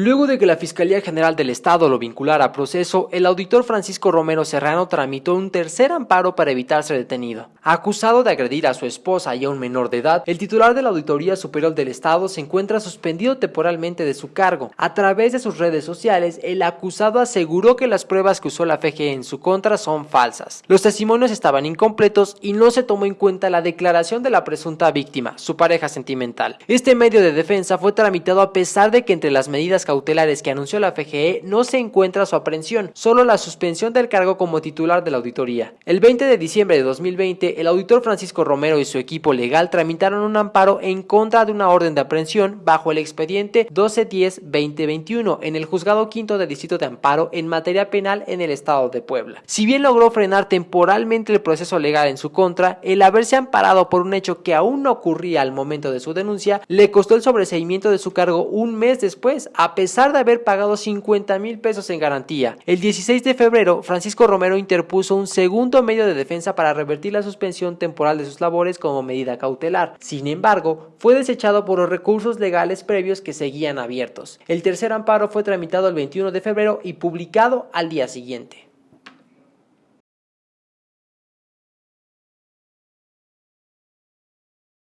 Luego de que la Fiscalía General del Estado lo vinculara a proceso, el auditor Francisco Romero Serrano tramitó un tercer amparo para evitar ser detenido. Acusado de agredir a su esposa y a un menor de edad, el titular de la Auditoría Superior del Estado se encuentra suspendido temporalmente de su cargo. A través de sus redes sociales, el acusado aseguró que las pruebas que usó la FGE en su contra son falsas. Los testimonios estaban incompletos y no se tomó en cuenta la declaración de la presunta víctima, su pareja sentimental. Este medio de defensa fue tramitado a pesar de que entre las medidas cautelares que anunció la FGE no se encuentra su aprehensión, solo la suspensión del cargo como titular de la auditoría. El 20 de diciembre de 2020, el auditor Francisco Romero y su equipo legal tramitaron un amparo en contra de una orden de aprehensión bajo el expediente 1210-2021 en el Juzgado Quinto de Distrito de Amparo en materia penal en el Estado de Puebla. Si bien logró frenar temporalmente el proceso legal en su contra, el haberse amparado por un hecho que aún no ocurría al momento de su denuncia le costó el sobreseimiento de su cargo un mes después, pesar de haber pagado 50 mil pesos en garantía. El 16 de febrero, Francisco Romero interpuso un segundo medio de defensa para revertir la suspensión temporal de sus labores como medida cautelar. Sin embargo, fue desechado por los recursos legales previos que seguían abiertos. El tercer amparo fue tramitado el 21 de febrero y publicado al día siguiente.